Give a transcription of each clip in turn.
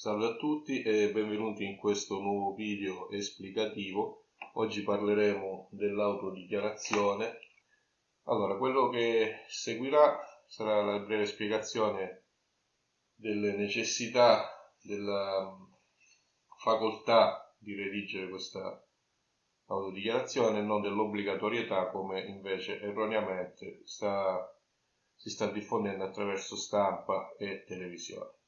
Salve a tutti e benvenuti in questo nuovo video esplicativo. Oggi parleremo dell'autodichiarazione. Allora, quello che seguirà sarà la breve spiegazione delle necessità, della facoltà di redigere questa autodichiarazione e non dell'obbligatorietà come invece erroneamente sta, si sta diffondendo attraverso stampa e televisione.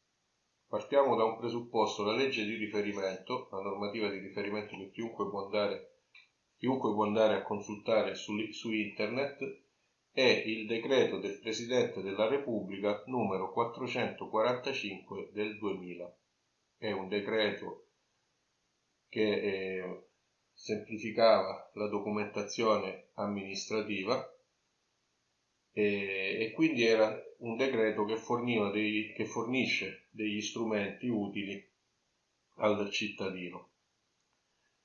Partiamo da un presupposto, la legge di riferimento, la normativa di riferimento che chiunque può andare, chiunque può andare a consultare su, su internet, è il decreto del Presidente della Repubblica numero 445 del 2000. È un decreto che eh, semplificava la documentazione amministrativa e, e quindi era un decreto che, dei, che fornisce degli strumenti utili al cittadino.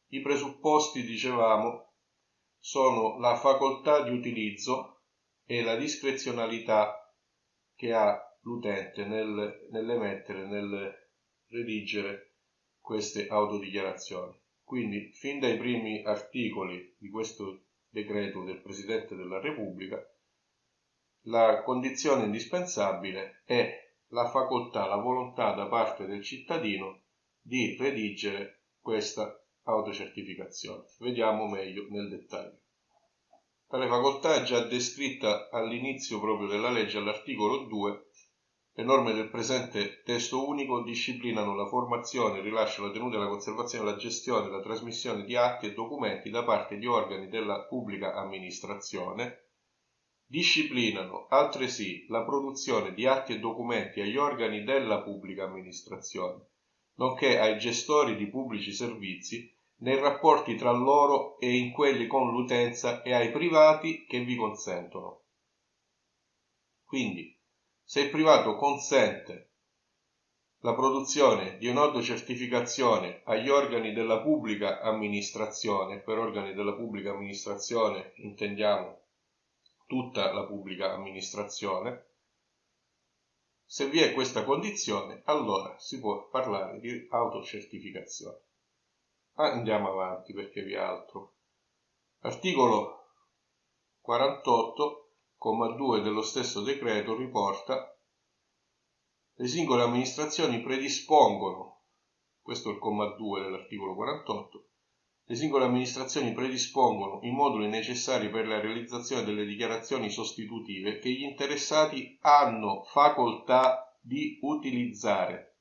I presupposti, dicevamo, sono la facoltà di utilizzo e la discrezionalità che ha l'utente nel, nell'emettere, nel redigere queste autodichiarazioni. Quindi, fin dai primi articoli di questo decreto del Presidente della Repubblica, la condizione indispensabile è la facoltà, la volontà da parte del cittadino di redigere questa autocertificazione. Vediamo meglio nel dettaglio. Tale facoltà è già descritta all'inizio proprio della legge all'articolo 2. Le norme del presente testo unico disciplinano la formazione, il rilascio, la tenuta, la conservazione, la gestione, la trasmissione di atti e documenti da parte di organi della pubblica amministrazione Disciplinano altresì la produzione di atti e documenti agli organi della pubblica amministrazione, nonché ai gestori di pubblici servizi nei rapporti tra loro e in quelli con l'utenza e ai privati che vi consentono. Quindi, se il privato consente la produzione di un'autocertificazione agli organi della pubblica amministrazione, per organi della pubblica amministrazione intendiamo tutta la pubblica amministrazione. Se vi è questa condizione, allora si può parlare di autocertificazione. Andiamo avanti perché vi è altro. Articolo 48,2 dello stesso decreto riporta le singole amministrazioni predispongono, questo è il comma 2 dell'articolo 48, le singole amministrazioni predispongono i moduli necessari per la realizzazione delle dichiarazioni sostitutive che gli interessati hanno facoltà di utilizzare.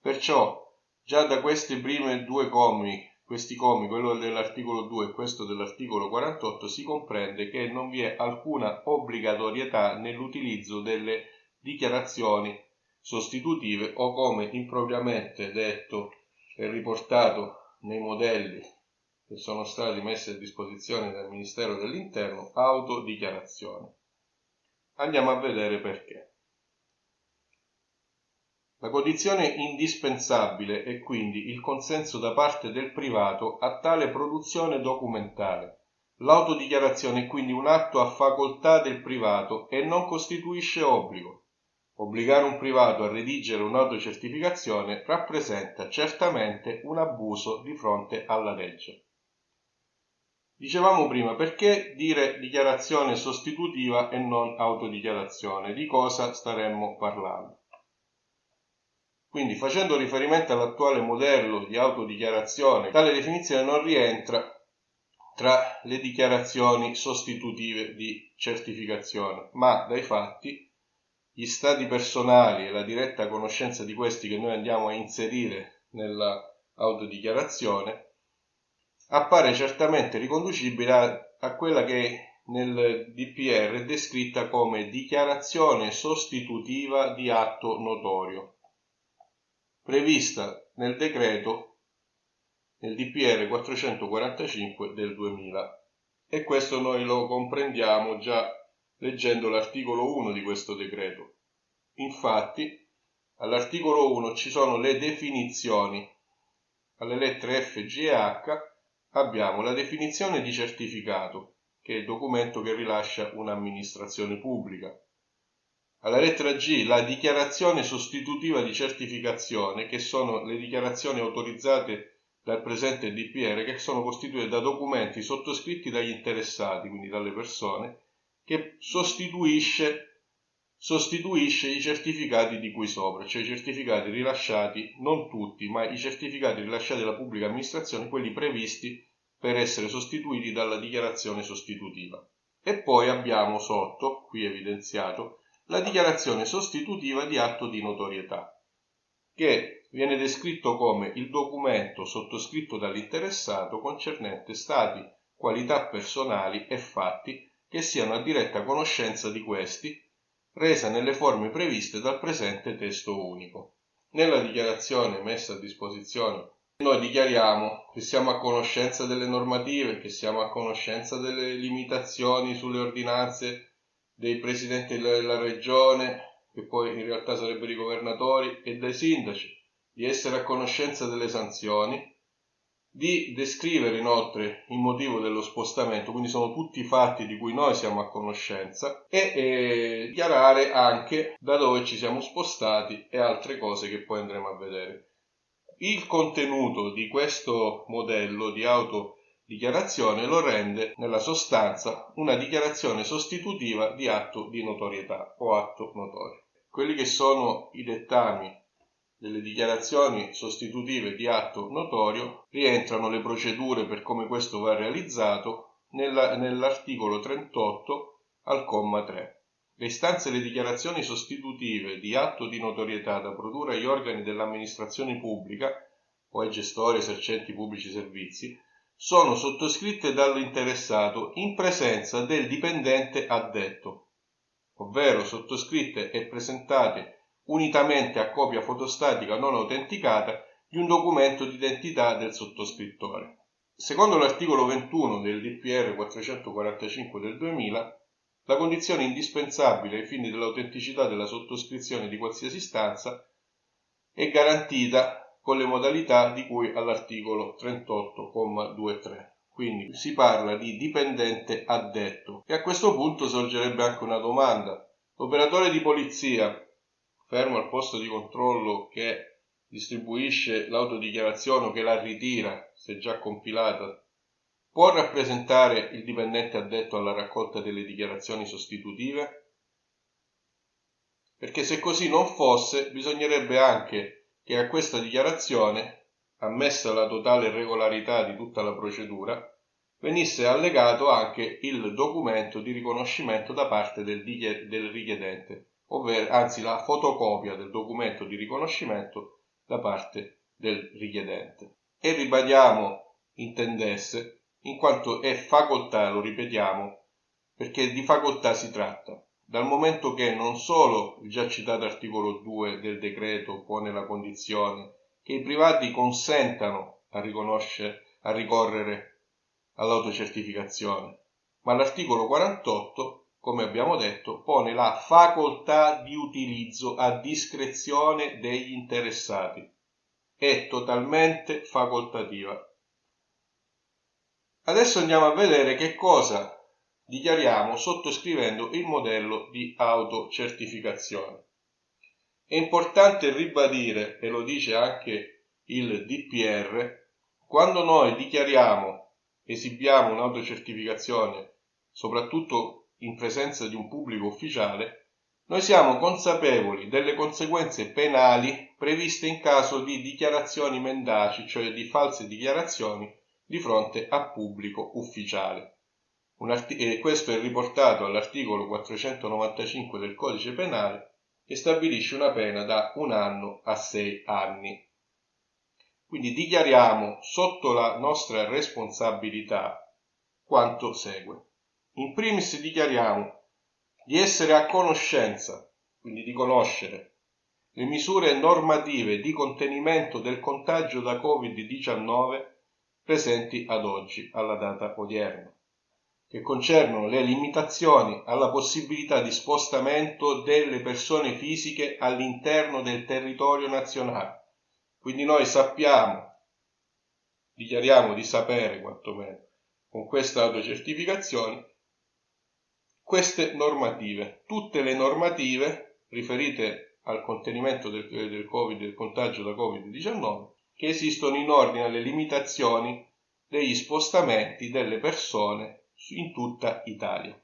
Perciò, già da questi primi due commi, questi commi, quello dell'articolo 2 e questo dell'articolo 48, si comprende che non vi è alcuna obbligatorietà nell'utilizzo delle dichiarazioni sostitutive o come impropriamente detto e riportato nei modelli che sono stati messi a disposizione dal Ministero dell'Interno autodichiarazione. Andiamo a vedere perché. La condizione indispensabile è quindi il consenso da parte del privato a tale produzione documentale. L'autodichiarazione è quindi un atto a facoltà del privato e non costituisce obbligo. Obbligare un privato a redigere un'autocertificazione rappresenta certamente un abuso di fronte alla legge. Dicevamo prima, perché dire dichiarazione sostitutiva e non autodichiarazione? Di cosa staremmo parlando? Quindi, facendo riferimento all'attuale modello di autodichiarazione, tale definizione non rientra tra le dichiarazioni sostitutive di certificazione, ma dai fatti gli stati personali e la diretta conoscenza di questi che noi andiamo a inserire nella autodichiarazione appare certamente riconducibile a, a quella che nel DPR è descritta come dichiarazione sostitutiva di atto notorio, prevista nel decreto nel DPR 445 del 2000 e questo noi lo comprendiamo già leggendo l'articolo 1 di questo decreto. Infatti, all'articolo 1 ci sono le definizioni. Alle lettere F, G e H abbiamo la definizione di certificato, che è il documento che rilascia un'amministrazione pubblica. Alla lettera G, la dichiarazione sostitutiva di certificazione, che sono le dichiarazioni autorizzate dal presente DPR, che sono costituite da documenti sottoscritti dagli interessati, quindi dalle persone, che sostituisce, sostituisce i certificati di cui sopra, cioè i certificati rilasciati, non tutti, ma i certificati rilasciati dalla pubblica amministrazione, quelli previsti per essere sostituiti dalla dichiarazione sostitutiva. E poi abbiamo sotto, qui evidenziato, la dichiarazione sostitutiva di atto di notorietà, che viene descritto come il documento sottoscritto dall'interessato concernente stati, qualità personali e fatti che siano a diretta conoscenza di questi, resa nelle forme previste dal presente testo unico. Nella dichiarazione messa a disposizione noi dichiariamo che siamo a conoscenza delle normative, che siamo a conoscenza delle limitazioni sulle ordinanze dei presidenti della regione, che poi in realtà sarebbero i governatori, e dai sindaci, di essere a conoscenza delle sanzioni, di descrivere inoltre il motivo dello spostamento, quindi sono tutti fatti di cui noi siamo a conoscenza, e eh, dichiarare anche da dove ci siamo spostati e altre cose che poi andremo a vedere. Il contenuto di questo modello di auto dichiarazione lo rende nella sostanza una dichiarazione sostitutiva di atto di notorietà o atto notorio. Quelli che sono i dettami delle dichiarazioni sostitutive di atto notorio rientrano le procedure per come questo va realizzato nella, nell'articolo 38 al comma 3. Le istanze e le dichiarazioni sostitutive di atto di notorietà da produrre agli organi dell'amministrazione pubblica o ai gestori esercenti pubblici servizi sono sottoscritte dall'interessato in presenza del dipendente addetto, ovvero sottoscritte e presentate unitamente a copia fotostatica non autenticata di un documento di identità del sottoscrittore. Secondo l'articolo 21 del DPR 445 del 2000, la condizione indispensabile ai fini dell'autenticità della sottoscrizione di qualsiasi istanza è garantita con le modalità di cui all'articolo 38,23. Quindi si parla di dipendente addetto. E a questo punto sorgerebbe anche una domanda. L'operatore di polizia, fermo al posto di controllo che distribuisce l'autodichiarazione o che la ritira, se già compilata, può rappresentare il dipendente addetto alla raccolta delle dichiarazioni sostitutive? Perché se così non fosse, bisognerebbe anche che a questa dichiarazione, ammessa la totale regolarità di tutta la procedura, venisse allegato anche il documento di riconoscimento da parte del, richiedente, ovvero anzi la fotocopia del documento di riconoscimento da parte del richiedente. E ribadiamo intendesse, in quanto è facoltà, lo ripetiamo, perché di facoltà si tratta dal momento che non solo il già citato articolo 2 del decreto pone la condizione che i privati consentano a, a ricorrere all'autocertificazione, ma l'articolo 48, come abbiamo detto, pone la facoltà di utilizzo a discrezione degli interessati. È totalmente facoltativa. Adesso andiamo a vedere che cosa dichiariamo sottoscrivendo il modello di autocertificazione. È importante ribadire, e lo dice anche il DPR, quando noi dichiariamo, esibiamo un'autocertificazione, soprattutto in presenza di un pubblico ufficiale, noi siamo consapevoli delle conseguenze penali previste in caso di dichiarazioni mendaci, cioè di false dichiarazioni di fronte a pubblico ufficiale e questo è riportato all'articolo 495 del codice penale che stabilisce una pena da un anno a sei anni. Quindi dichiariamo sotto la nostra responsabilità quanto segue. In primis dichiariamo di essere a conoscenza, quindi di conoscere, le misure normative di contenimento del contagio da Covid-19 presenti ad oggi, alla data odierna che concernono le limitazioni alla possibilità di spostamento delle persone fisiche all'interno del territorio nazionale. Quindi noi sappiamo, dichiariamo di sapere quantomeno con questa autocertificazione, queste normative, tutte le normative riferite al contenimento del, del, COVID, del contagio da Covid-19 che esistono in ordine alle limitazioni degli spostamenti delle persone in tutta Italia.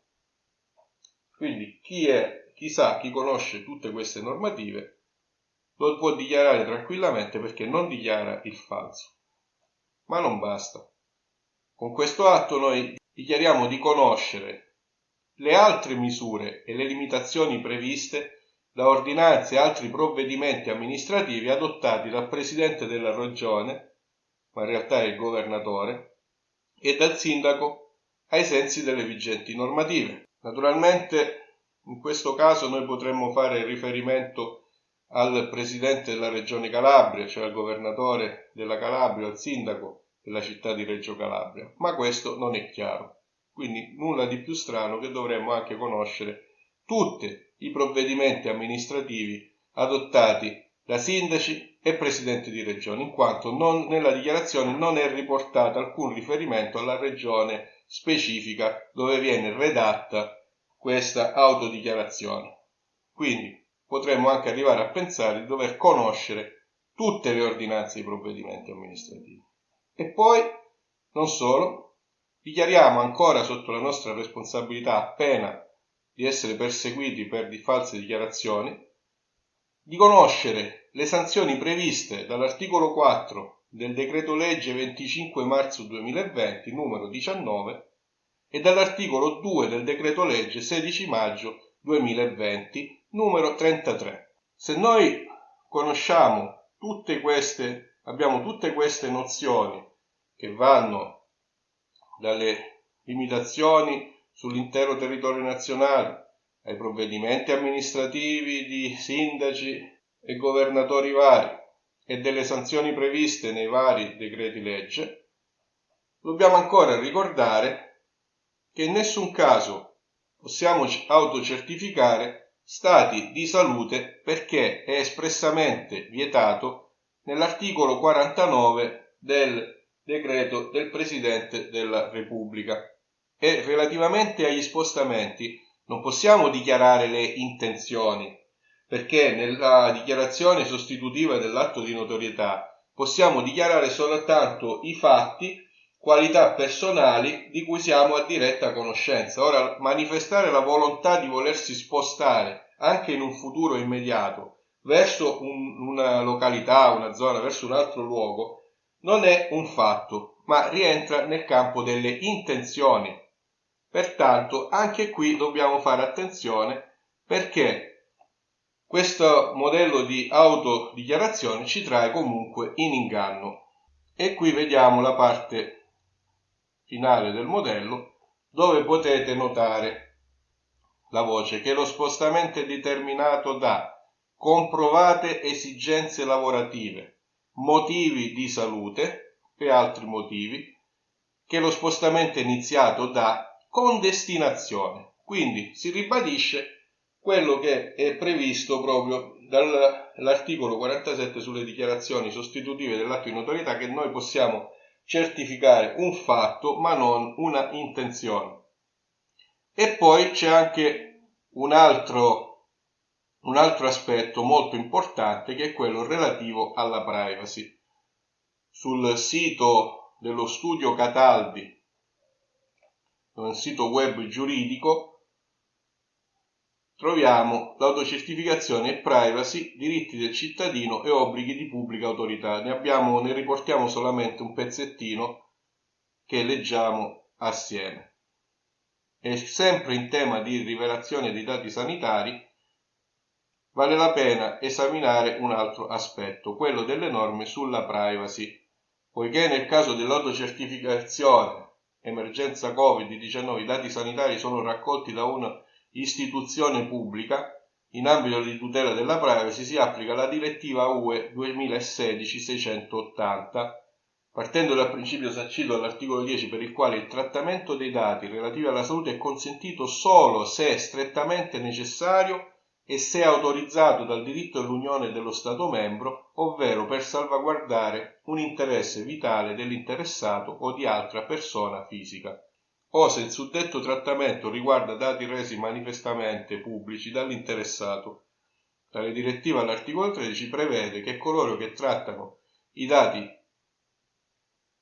Quindi chi, è, chi sa, chi conosce tutte queste normative lo può dichiarare tranquillamente perché non dichiara il falso. Ma non basta. Con questo atto noi dichiariamo di conoscere le altre misure e le limitazioni previste da ordinanze e altri provvedimenti amministrativi adottati dal Presidente della Regione, ma in realtà è il Governatore, e dal Sindaco ai sensi delle vigenti normative. Naturalmente in questo caso noi potremmo fare riferimento al Presidente della Regione Calabria, cioè al Governatore della Calabria, al Sindaco della città di Reggio Calabria, ma questo non è chiaro. Quindi nulla di più strano che dovremmo anche conoscere tutti i provvedimenti amministrativi adottati da sindaci e presidenti di regione, in quanto non, nella dichiarazione non è riportato alcun riferimento alla regione specifica dove viene redatta questa autodichiarazione. Quindi potremmo anche arrivare a pensare di dover conoscere tutte le ordinanze e i provvedimenti amministrativi. E poi, non solo, dichiariamo ancora sotto la nostra responsabilità, a pena di essere perseguiti per di false dichiarazioni, di conoscere le sanzioni previste dall'articolo 4 del decreto legge 25 marzo 2020 numero 19 e dall'articolo 2 del decreto legge 16 maggio 2020 numero 33. Se noi conosciamo tutte queste, abbiamo tutte queste nozioni che vanno dalle limitazioni sull'intero territorio nazionale, ai provvedimenti amministrativi di sindaci e governatori vari e delle sanzioni previste nei vari decreti legge, dobbiamo ancora ricordare che in nessun caso possiamo autocertificare stati di salute perché è espressamente vietato nell'articolo 49 del decreto del Presidente della Repubblica. E relativamente agli spostamenti non possiamo dichiarare le intenzioni, perché nella dichiarazione sostitutiva dell'atto di notorietà possiamo dichiarare soltanto i fatti, qualità personali di cui siamo a diretta conoscenza. Ora, manifestare la volontà di volersi spostare anche in un futuro immediato verso un, una località, una zona, verso un altro luogo, non è un fatto, ma rientra nel campo delle intenzioni Pertanto anche qui dobbiamo fare attenzione perché questo modello di autodichiarazione ci trae comunque in inganno. E qui vediamo la parte finale del modello dove potete notare la voce che lo spostamento è determinato da comprovate esigenze lavorative, motivi di salute e altri motivi, che lo spostamento è iniziato da con destinazione. Quindi si ribadisce quello che è previsto proprio dall'articolo 47 sulle dichiarazioni sostitutive dell'atto di notorietà che noi possiamo certificare un fatto ma non una intenzione. E poi c'è anche un altro, un altro aspetto molto importante che è quello relativo alla privacy. Sul sito dello studio Cataldi un sito web giuridico, troviamo l'autocertificazione e privacy, diritti del cittadino e obblighi di pubblica autorità. Ne, abbiamo, ne riportiamo solamente un pezzettino che leggiamo assieme. E sempre in tema di rivelazione dei dati sanitari, vale la pena esaminare un altro aspetto, quello delle norme sulla privacy, poiché nel caso dell'autocertificazione emergenza Covid-19 i dati sanitari sono raccolti da un'istituzione pubblica, in ambito di tutela della privacy si applica la direttiva UE 2016-680, partendo dal principio sancito all'articolo 10 per il quale il trattamento dei dati relativi alla salute è consentito solo se è strettamente necessario e se autorizzato dal diritto dell'Unione dello Stato membro, ovvero per salvaguardare un interesse vitale dell'interessato o di altra persona fisica, o se il suddetto trattamento riguarda dati resi manifestamente pubblici dall'interessato. Tale direttiva all'articolo 13 prevede che coloro che trattano i dati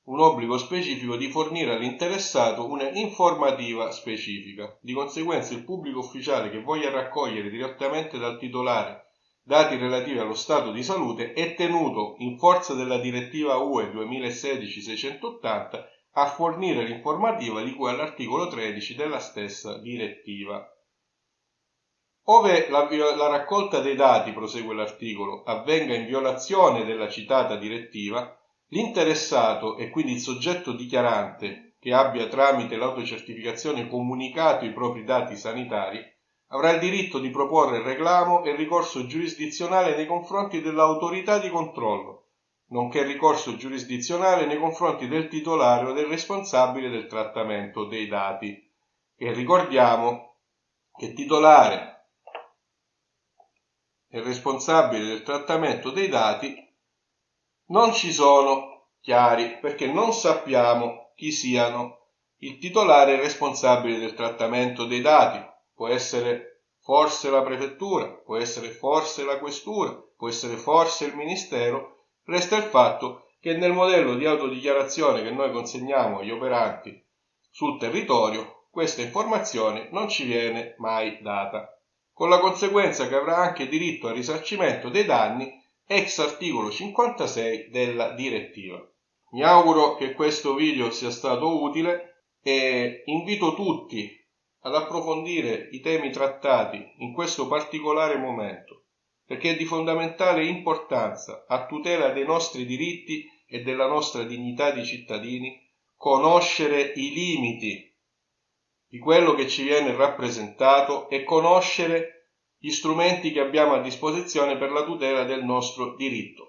un obbligo specifico di fornire all'interessato una informativa specifica. Di conseguenza il pubblico ufficiale che voglia raccogliere direttamente dal titolare dati relativi allo stato di salute è tenuto, in forza della direttiva UE 2016-680, a fornire l'informativa di cui all'articolo 13 della stessa direttiva. Ove la, la, raccolta dei dati, prosegue l'articolo, avvenga in violazione della citata direttiva, L'interessato e quindi il soggetto dichiarante che abbia tramite l'autocertificazione comunicato i propri dati sanitari avrà il diritto di proporre reclamo e ricorso giurisdizionale nei confronti dell'autorità di controllo, nonché ricorso giurisdizionale nei confronti del titolare o del responsabile del trattamento dei dati. E ricordiamo che titolare e responsabile del trattamento dei dati non ci sono chiari perché non sappiamo chi siano il titolare responsabile del trattamento dei dati. Può essere forse la prefettura, può essere forse la questura, può essere forse il ministero. Resta il fatto che nel modello di autodichiarazione che noi consegniamo agli operanti sul territorio questa informazione non ci viene mai data, con la conseguenza che avrà anche diritto al risarcimento dei danni ex articolo 56 della direttiva. Mi auguro che questo video sia stato utile e invito tutti ad approfondire i temi trattati in questo particolare momento perché è di fondamentale importanza a tutela dei nostri diritti e della nostra dignità di cittadini conoscere i limiti di quello che ci viene rappresentato e conoscere gli strumenti che abbiamo a disposizione per la tutela del nostro diritto.